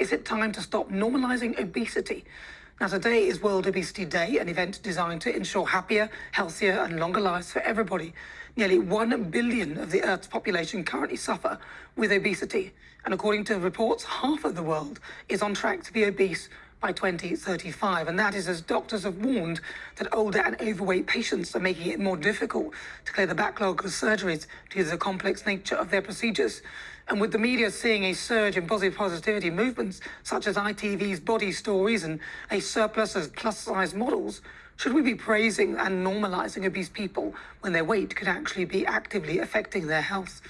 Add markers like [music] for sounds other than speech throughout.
is it time to stop normalising obesity? Now, today is World Obesity Day, an event designed to ensure happier, healthier, and longer lives for everybody. Nearly 1 billion of the Earth's population currently suffer with obesity. And according to reports, half of the world is on track to be obese by 2035. And that is as doctors have warned that older and overweight patients are making it more difficult to clear the backlog of surgeries due to the complex nature of their procedures. And with the media seeing a surge in positive positivity movements, such as ITV's Body Stories and a surplus of plus-size models, should we be praising and normalising obese people when their weight could actually be actively affecting their health?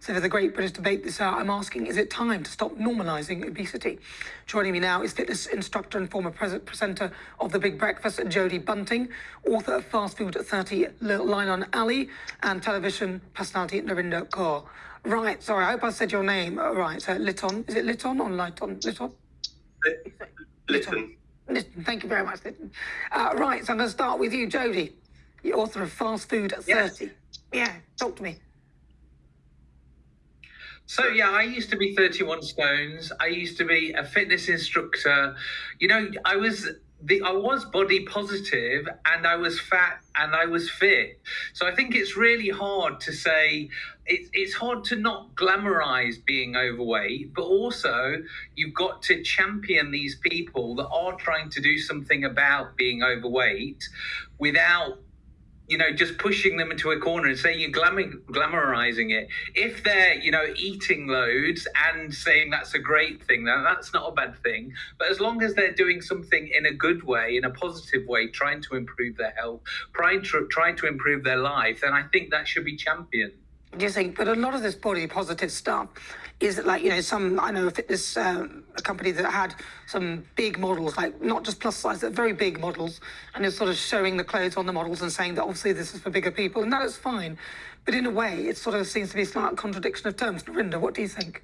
So for the Great British Debate this hour, I'm asking, is it time to stop normalising obesity? Joining me now is fitness instructor and former presenter of The Big Breakfast, Jodie Bunting, author of Fast Food at 30, Line on Alley, and television personality Narinder Kaur. Right, sorry, I hope I said your name right. So Litton, is it Litton or Lighton? Litton? Litton. Litton, thank you very much, Litton. Uh, right, so I'm going to start with you, Jodie, the author of Fast Food at yes. 30. Yeah, talk to me. So yeah, I used to be 31 stones. I used to be a fitness instructor. You know, I was the I was body positive and I was fat and I was fit. So I think it's really hard to say it, it's hard to not glamorize being overweight, but also you've got to champion these people that are trying to do something about being overweight without you know, just pushing them into a corner and saying you're glamorizing it. If they're, you know, eating loads and saying that's a great thing, then that's not a bad thing. But as long as they're doing something in a good way, in a positive way, trying to improve their health, trying to, trying to improve their life, then I think that should be championed. You think? But a lot of this body positive stuff is like you know some I know a fitness um, a company that had some big models like not just plus size but very big models and it's sort of showing the clothes on the models and saying that obviously this is for bigger people and that is fine but in a way it sort of seems to be a slight contradiction of terms Narinder what do you think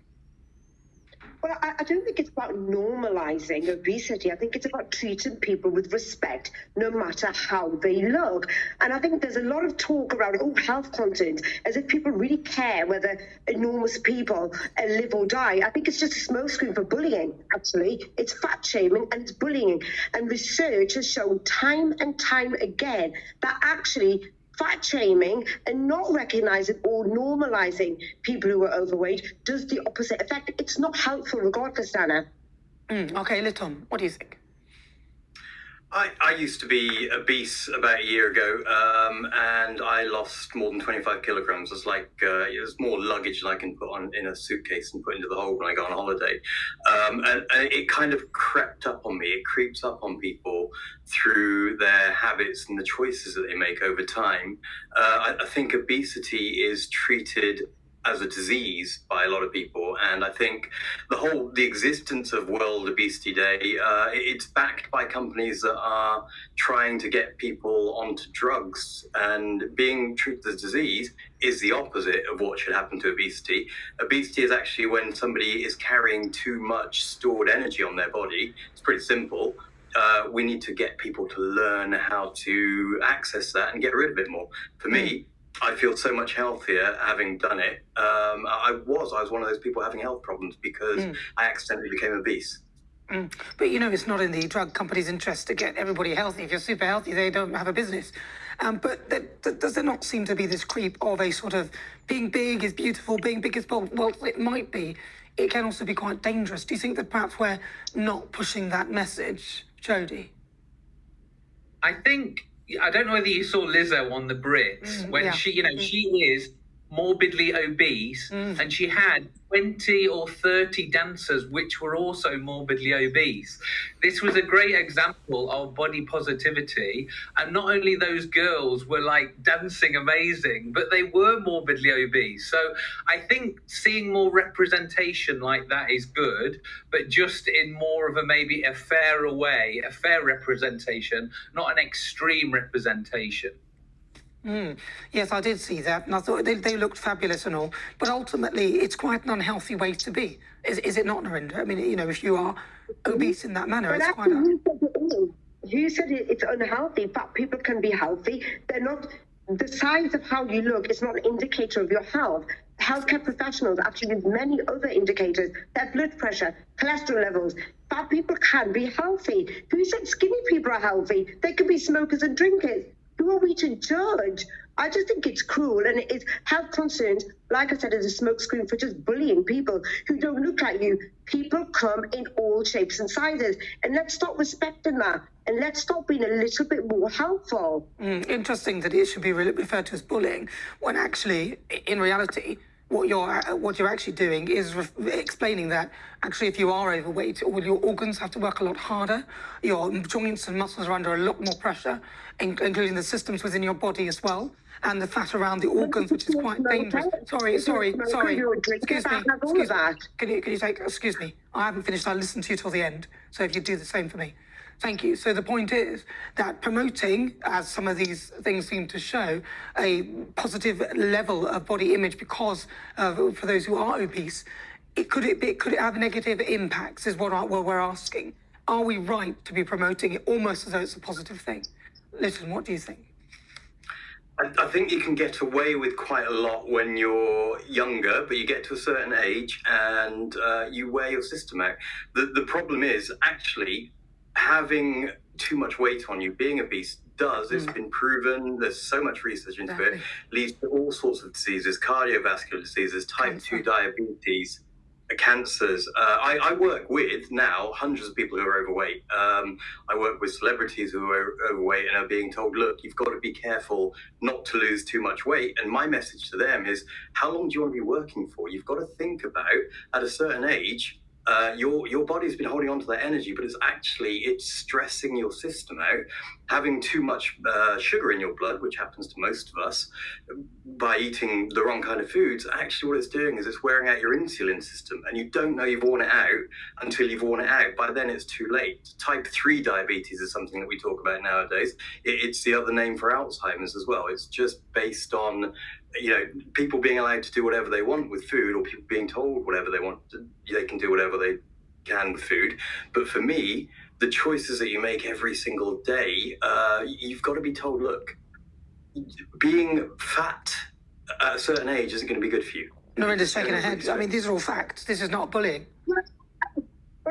well, I, I, don't think it's about normalizing obesity. I think it's about treating people with respect, no matter how they look. And I think there's a lot of talk around, oh, health content, as if people really care whether enormous people uh, live or die. I think it's just a smokescreen for bullying, actually. It's fat shaming and it's bullying. And research has shown time and time again that actually fat shaming and not recognizing or normalizing people who are overweight does the opposite effect. It's not helpful regardless, Anna. Mm, okay, Litton, what do you think? I, I used to be obese about a year ago, um, and I lost more than 25 kilograms. It's like uh, it was more luggage than I can put on in a suitcase and put into the hole when I go on holiday. Um, and, and, it kind of crept up on me. It creeps up on people through their habits and the choices that they make over time. Uh, I, I think obesity is treated as a disease by a lot of people. And I think the whole the existence of World Obesity Day uh, it's backed by companies that are trying to get people onto drugs. And being treated as disease is the opposite of what should happen to obesity. Obesity is actually when somebody is carrying too much stored energy on their body. It's pretty simple. Uh, we need to get people to learn how to access that and get rid of it more. For me, I feel so much healthier having done it. Um, I was, I was one of those people having health problems because mm. I accidentally became obese. Mm. But you know, it's not in the drug company's interest to get everybody healthy. If you're super healthy, they don't have a business. Um, but th th does there not seem to be this creep of a sort of being big is beautiful, being big is bold? Well, it might be. It can also be quite dangerous. Do you think that perhaps we're not pushing that message, Jodie? I think I don't know whether you saw Lizzo on the Brits mm, when yeah. she, you know, mm. she is morbidly obese mm. and she had 20 or 30 dancers which were also morbidly obese. This was a great example of body positivity. And not only those girls were like dancing amazing, but they were morbidly obese. So I think seeing more representation like that is good, but just in more of a maybe a fairer way, a fair representation, not an extreme representation. Mm. Yes, I did see that, and I thought they, they looked fabulous and all. But ultimately, it's quite an unhealthy way to be. Is, is it not, Narendra? I mean, you know, if you are obese in that manner, but it's quite. A... You said it's unhealthy, but people can be healthy. They're not. The size of how you look is not an indicator of your health healthcare professionals actually use many other indicators, their blood pressure, cholesterol levels. Fat people can be healthy. Who said skinny people are healthy? They could be smokers and drinkers. Who are we to judge? I just think it's cruel and it is health concerns, like I said, is a smokescreen for just bullying people who don't look like you. People come in all shapes and sizes. And let's stop respecting that and let's stop being a little bit more helpful. Mm, interesting that it should be referred to as bullying when actually, in reality, what you're uh, what you're actually doing is explaining that actually if you are overweight all your organs have to work a lot harder. Your joints and muscles are under a lot more pressure in- including the systems within your body as well and the fat around the organs which is quite dangerous sorry sorry sorry excuse me excuse me can you can you take excuse me i haven't finished i listened to you till the end so if you do the same for me Thank you. So the point is that promoting, as some of these things seem to show, a positive level of body image because of, for those who are obese, it could it be, could it have negative impacts? Is what, I, what we're asking. Are we right to be promoting it almost as though it's a positive thing? Listen, what do you think? I, I think you can get away with quite a lot when you're younger, but you get to a certain age and uh, you wear your system out. The, the problem is actually having too much weight on you, being obese, does. It's been proven. There's so much research into it. Leads to all sorts of diseases, cardiovascular diseases, type Cancer. 2 diabetes, cancers. Uh, I, I work with now hundreds of people who are overweight. Um, I work with celebrities who are overweight and are being told, look, you've got to be careful not to lose too much weight. And my message to them is, how long do you want to be working for? You've got to think about at a certain age. Uh, your your body's been holding on to that energy, but it's actually it's stressing your system out. Having too much uh, sugar in your blood, which happens to most of us, by eating the wrong kind of foods, actually what it's doing is it's wearing out your insulin system, and you don't know you've worn it out until you've worn it out. By then, it's too late. Type three diabetes is something that we talk about nowadays. It's the other name for Alzheimer's as well. It's just based on you know people being allowed to do whatever they want with food, or people being told whatever they want. To, they can do whatever they can with food. But for me, the choices that you make every single day, uh, you've got to be told, look, being fat at a certain age isn't going to be good for you. Narinder's shaking her head. I mean, these are all facts. This is not bullying.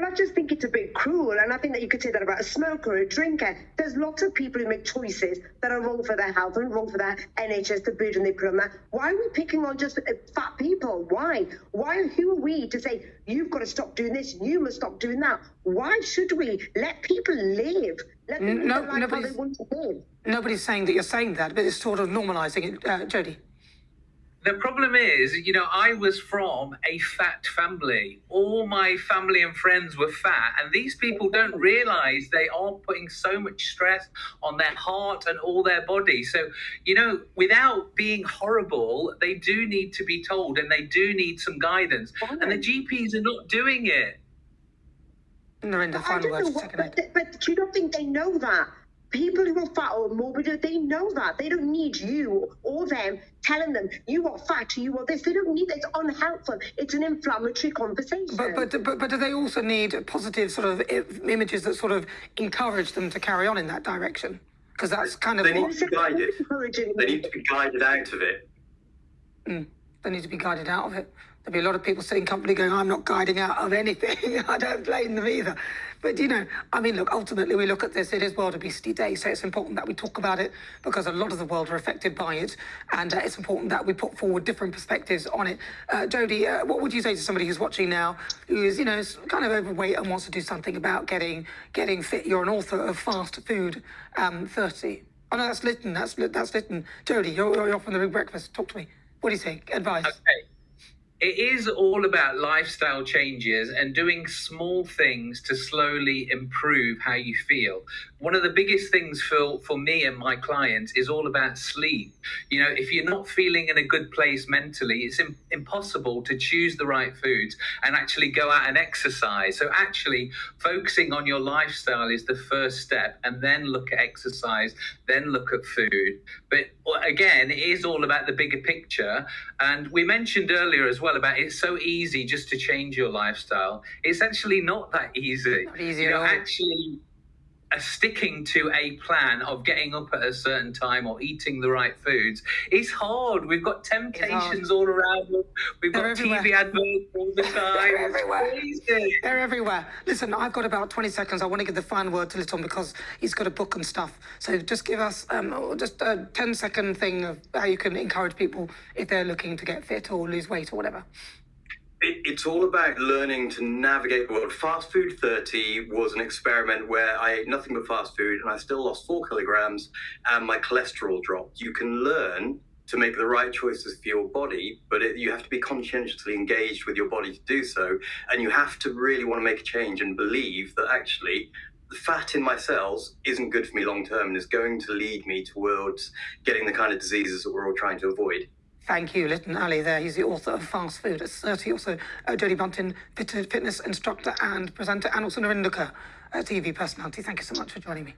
Well, I just think it's a bit cruel, and I think that you could say that about a smoker or a drinker. There's lots of people who make choices that are wrong for their health and wrong for their NHS, the burden they put on that. Why are we picking on just uh, fat people? Why? Why? Who are we to say you've got to stop doing this, you must stop doing that? Why should we let people live? Let them No- life how they nobody's- want to live. Nobody's saying that you're saying that, but it's sort of normalising it. Uh, Jodie. The problem is, you know, I was from a fat family. All my family and friends were fat, and these people don't realize they are putting so much stress on their heart and all their body. So, you know, without being horrible, they do need to be told and they do need some guidance. And the GPs are not doing it. Narinder, I final don't words, second but, but you don't think they know that? People who are fat or morbid, they know that. They don't need you or them telling them you are fat, or you are this. They don't need that. It's unhelpful. It's an inflammatory conversation. But, but but but do they also need positive sort of images that sort of encourage them to carry on in that direction? Because that's kind of They need to be guided. Encouraging They need to be guided out of it. Mm. they need to be guided out of it. There'll be a lot of people sitting company going, I'm not guiding out of anything. [laughs] I don't blame them either. But, you know, I mean, look, ultimately we look at this, it is World Obesity Day, so it's important that we talk about it because a lot of the world are affected by it. And uh, it's important that we put forward different perspectives on it. Uh, Jodie, uh, what would you say to somebody who's watching now who is, you know, kind of overweight and wants to do something about getting getting fit? You're an author of Fast Food um, 30. Oh, no, that's Lytton. That's, that's Lytton. Jodie, you're, you're from the Big Breakfast. Talk to me. What do you think? Advice. Okay. It is all about lifestyle changes and doing small things to slowly improve how you feel. One of the biggest things for, for me and my clients is all about sleep. You know, if you're not feeling in a good place mentally, it's im- impossible to choose the right foods and actually go out and exercise. So, actually, focusing on your lifestyle is the first step, and then look at exercise, then look at food. But again, it is all about the bigger picture. And we mentioned earlier as well about it's so easy just to change your lifestyle. It's actually not that easy. Not easy you at know, all. actually sticking to a plan of getting up at a certain time or eating the right foods is hard. We've got temptations all around us. We've They're got TV everywhere. adverts all the [laughs] time. They're everywhere. They're everywhere. Listen, I've got about 20 seconds. I want to give the final word to Litton because he's got a book and stuff. So just give us um, just a 10 second thing of how you can encourage people if they're looking to get fit or lose weight or whatever. It, it's all about learning to navigate the world. Fast Food 30 was an experiment where I ate nothing but fast food and I still lost four kilograms and my cholesterol dropped. You can learn to make the right choices for your body, but it, you have to be conscientiously engaged with your body to do so. And you have to really want to make a change and believe that actually the fat in my cells isn't good for me long term and is going to lead me towards getting the kind of diseases that we're all trying to avoid. Thank you, Litton Ali. There, he's the author of Fast Food at 30. Also, uh, Jodie Bunton, fitness instructor and presenter, and also Narendra, a TV personality. Thank you so much for joining me.